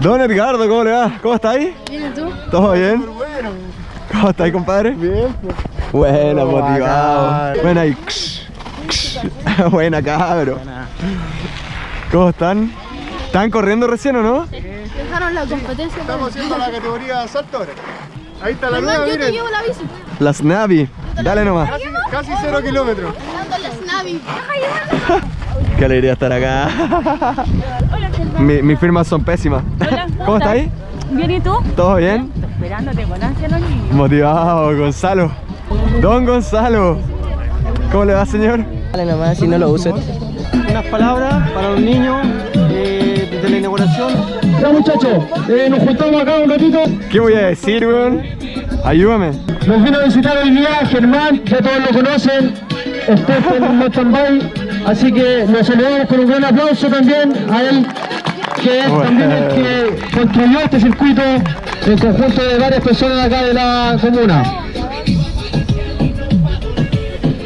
Don Edgardo, ¿cómo le va? ¿Cómo está ahí? ¿Bien y tú? ¿Todo bien? ¿Cómo está ahí, compadre? Bien, pues. Buena, motivado. Buena y... Buena, cabro. ¿Cómo están? ¿Están corriendo recién o no? Dejaron la competencia. Estamos haciendo la categoría salto ahora. Ahí está la nueva, yo te llevo la bici. Las Navi. Dale nomás. Casi, casi cero kilómetros. Qué alegría estar acá. Mi- mis firmas son pésimas. Hola, ¿Cómo está ahí? Bien, ¿y tú? ¿Todo bien? Esperándote con ansia los niños. Motivado, Gonzalo. Don Gonzalo. ¿Cómo le va, señor? Dale nomás si no lo usan. unas palabras para los niños eh, de la inauguración. Ya muchachos, eh, nos juntamos acá un ratito. ¿Qué voy a decir, weón? Ayúdame. Nos vino a visitar hoy día Germán, ya todos lo conocen, experto en mountain. Así que nos saludamos con un gran aplauso también a él, que es Bueno. también el que construyó este circuito en conjunto de varias personas acá de la comuna.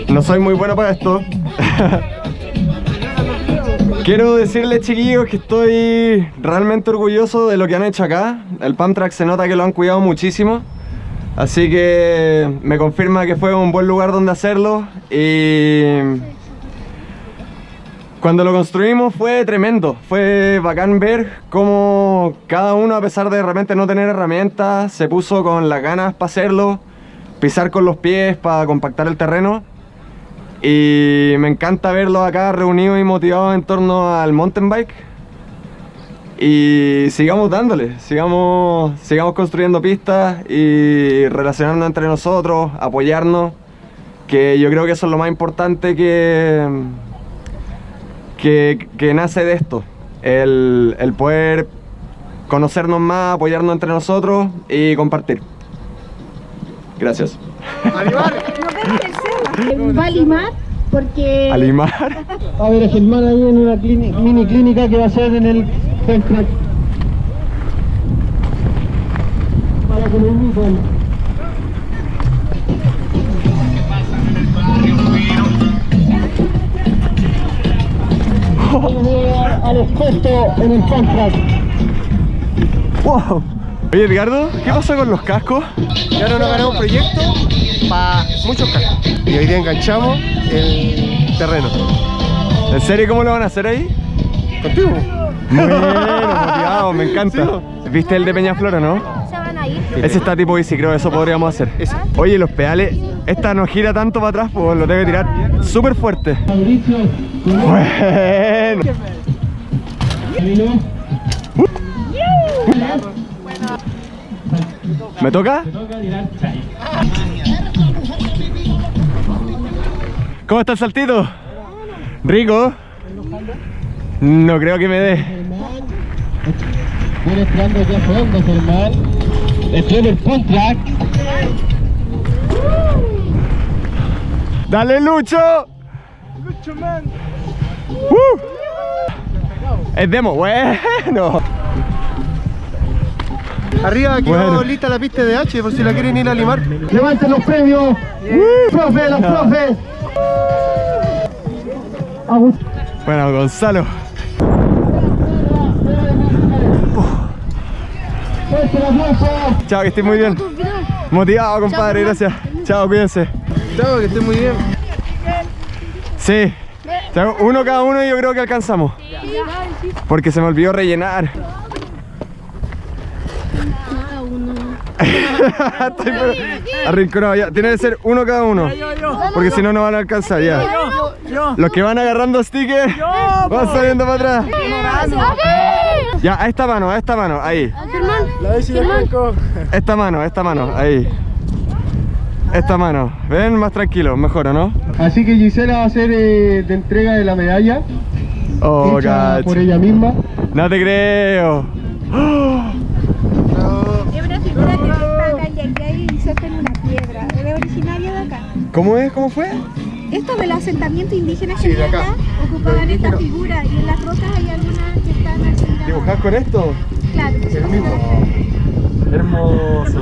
No soy muy bueno para esto. Quiero decirles, chiquillos, que estoy realmente orgulloso de lo que han hecho acá. El Pump Track se nota que lo han cuidado muchísimo. Así que me confirma que fue un buen lugar donde hacerlo. Y cuando lo construimos fue tremendo. Fue bacán ver cómo cada uno, a pesar de de repente no tener herramientas, se puso con las ganas para hacerlo. Pisar con los pies para compactar el terreno. Y me encanta verlos acá reunidos y motivados en torno al mountain bike. Y sigamos dándole, sigamos, sigamos construyendo pistas y relacionarnos entre nosotros, apoyarnos, que yo creo que eso es lo más importante que, que, que nace de esto, el, el poder conocernos más, apoyarnos entre nosotros y compartir. Gracias. Va a limar porque Alimar. A ver a Germán ahí en una mini clínica que va a ser en el Funk Track. Para que lo. Vamos a experto en el Funk Track. Wow. Oye Edgardo, ¿qué pasó con los cascos? Ya no nos ganamos un proyecto para muchos cascos. Y hoy día enganchamos el terreno. ¿En serio cómo lo van a hacer ahí? Contigo. Bueno, motivado, me encanta. ¿Viste el de Peñaflor o no? se van a ir. Ese está tipo bici, creo, eso podríamos hacer. Oye, los pedales, esta no gira tanto para atrás, pues lo tengo que tirar súper fuerte. Bueno. ¿Me toca? ¿Cómo está el saltito? ¿Rico? No creo que me dé. Viene esperando aquí a fondo, Germán. Estoy en el Funk Track. ¡Dale, Lucho! ¡Lucho, man! Es demo, bueno. Arriba quedó Bueno. lista la pista de H por si la quieren ir a limar. Levanten los premios. Profe, los profes. Agust- Bueno, Gonzalo. Fuerte el aplauso. Chao, que estés muy bien. Motivado, compadre, gracias. Chao, cuídense. Chao, que esté muy bien. Sí. Chao, Uno cada uno y yo creo que alcanzamos. Porque se me olvidó rellenar. Estoy arrinconado ya. Tiene que ser uno cada uno. Porque si no, no van a alcanzar ya. Los que van agarrando stickers van saliendo para atrás. Ya, a esta mano, a esta mano, ahí. La bici de. Esta mano, esta mano, ahí. Esta mano. Ven, más tranquilo, mejor, ¿o no? Así que Gisela va a hacer eh, de entrega de la medalla Oh, hecha cacho. por ella misma. No te creo. Es una figura que se saca y aquí hay inserta en una piedra. Es originario de acá. ¿Cómo es? ¿Cómo fue? Estos del asentamiento indígena Sí, de que acá. acá ocupaban esta figura y en las rocas hay algunas ¿Dibujás con esto? Claro. Es el mismo. Hermoso.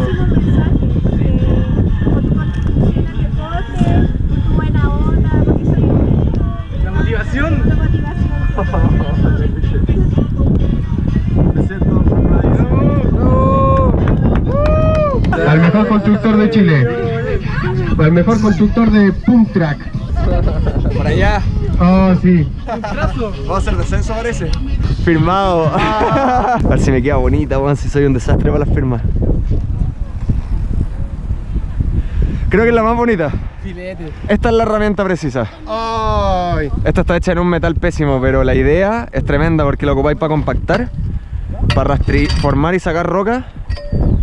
La motivación. La motivación. Al mejor constructor de Chile. Al mejor constructor de Pump Track. Por allá. Oh, sí. Vamos a hacer descenso, parece. Firmado. A ver si me queda bonita, weón, si soy un desastre para las firmas. Creo que es la más bonita. Esta es la herramienta precisa. Ay. Esta está hecha en un metal pésimo, pero la idea es tremenda porque lo ocupáis para compactar, para rastri- formar y sacar roca,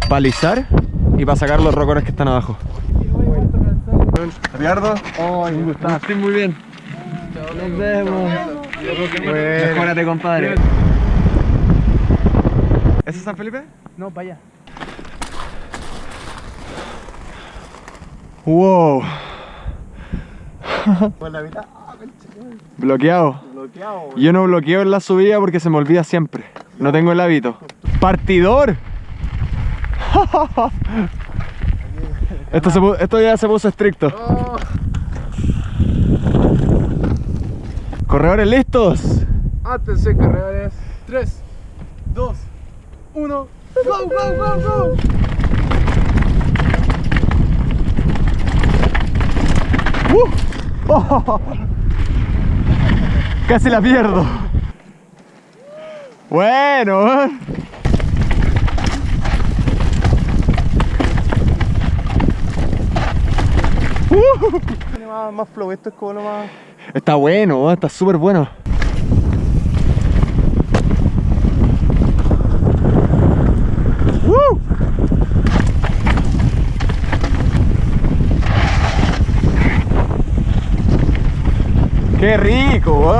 para lisar y para sacar los rocones que están abajo. Ricardo, estoy muy bien. Nos vemos. Mejórate, compadre. ¿Ese es San Felipe? No, para allá. Wow. Bloqueado. Yo no bloqueo en la subida porque se me olvida siempre. No tengo el hábito. ¡Partidor! Esto, se esto ya se puso estricto. Corredores listos. Átense, cargadores. 3, 2, 1. ¡Go, go, go, go! Casi la pierdo. Bueno, ¿eh? Tiene más, más flow, esto es como lo más. Está bueno, está súper bueno. ¡Woo! ¡Qué rico!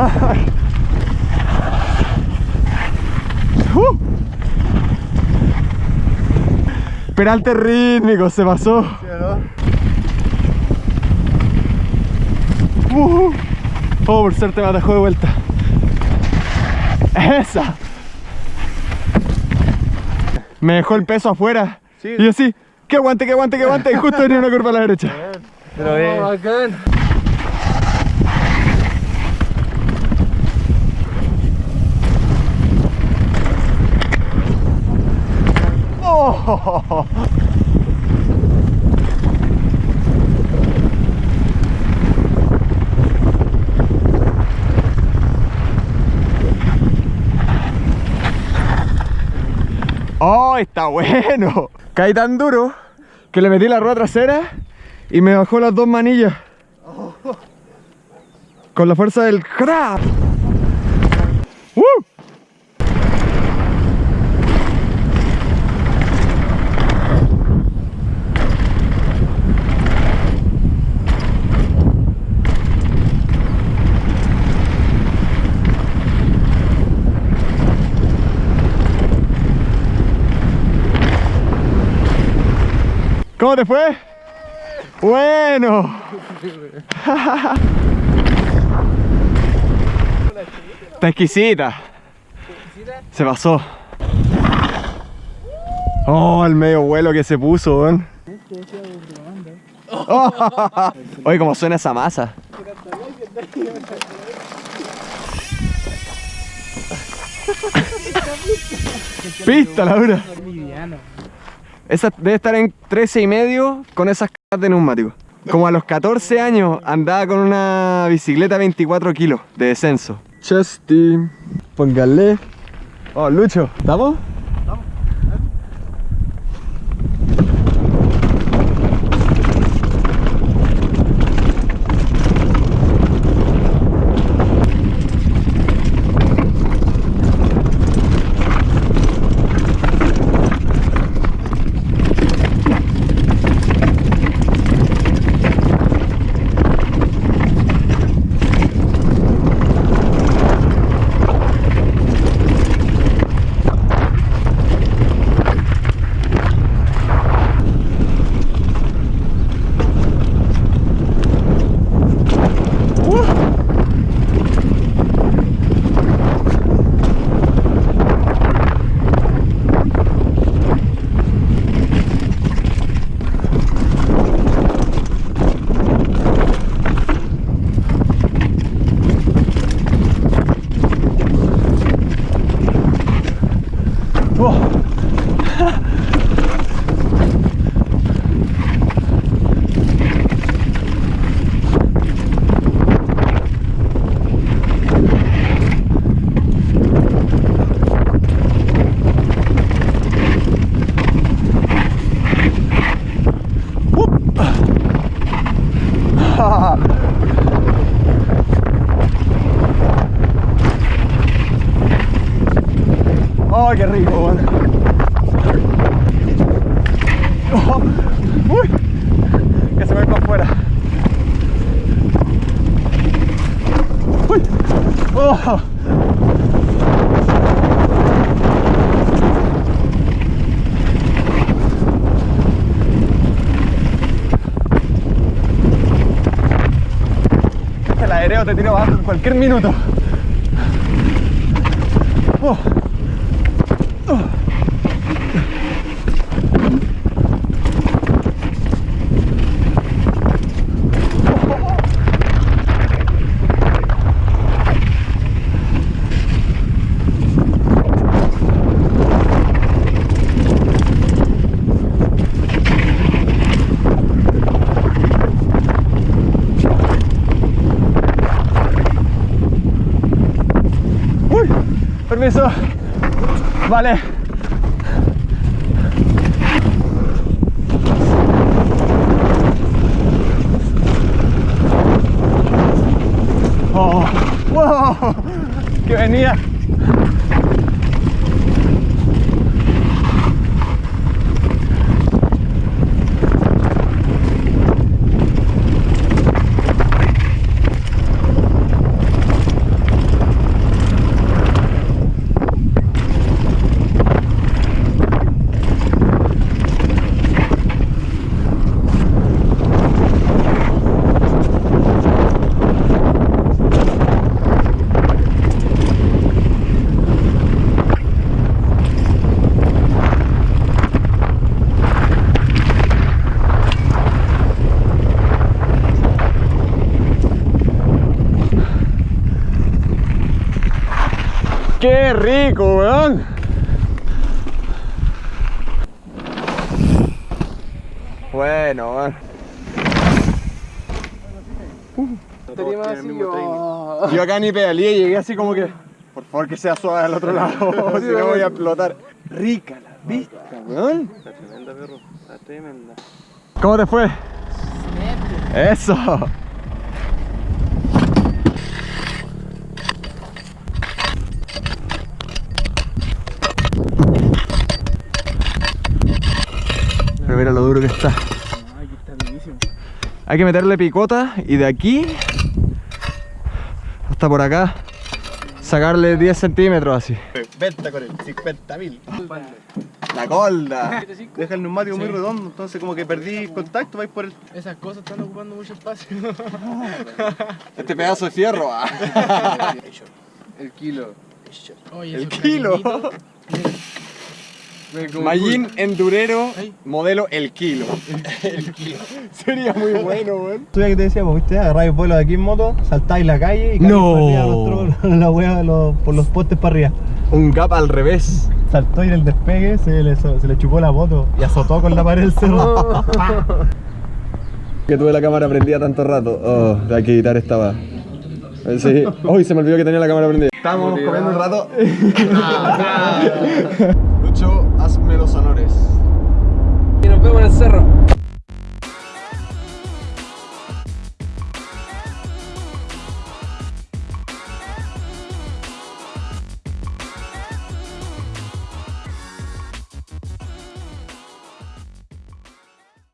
¡Uh! Peralte rítmico, se pasó. Uh, oh, por suerte me atajó de vuelta. Esa. Me dejó el peso afuera. Y yo así, que aguante, que aguante, que aguante. Y justo venía una curva a la derecha. Pero bien. Oh. ¡Oh, está bueno! Caí tan duro que le metí la rueda trasera y me bajó las dos manillas. Con la fuerza del crap. ¡Uh! ¿Cómo te fue? Bueno. Está exquisita. Se pasó. Oh, el medio vuelo que se puso, weón. Oh, Oye, cómo suena esa masa. Pista, Laura. Esa debe estar en 13 y medio con esas cajas de neumático. Como a los 14 años andaba con una bicicleta 24 kilos de descenso. Chesty, póngale. Oh, Lucho, ¿estamos? Te tira abajo en cualquier minuto. Oh. Permiso. Vale. Oh, wow, que venía. ¡Qué rico, weón! Bueno, weón. Yo acá ni pedaleé, llegué así como que. Por favor que sea suave al otro lado, si no voy a explotar. Rica la vista, weón. Está tremenda, perro. Está tremenda. ¿Cómo te fue? Eso. Mira lo duro que está. Hay que meterle picota y de aquí hasta por acá sacarle 10 centímetros así. Venta con el 50 mil. La colda. Deja el neumático muy redondo, entonces como que perdí contacto, vais por el... Esas cosas están ocupando mucho espacio. Este pedazo de fierro. ah. El kilo. Oye, El kilo. cool. endurero Ay. modelo el kilo. El kilo. Sería muy bueno, weón. Tú ya que te decíamos, viste, agarráis vuelo de aquí en moto, saltáis la calle y No. arriba la wea los- por los postes para arriba. Un gap al revés. Saltó y en el despegue se le, se le chupó la moto y azotó con la pared del cerro. Que tuve la cámara prendida tanto rato. Oh, hay que editar esta va. Sí. Uy, se me olvidó que tenía la cámara prendida. Estábamos comiendo un rato. Lucho, menos honores. Y nos vemos en el cerro.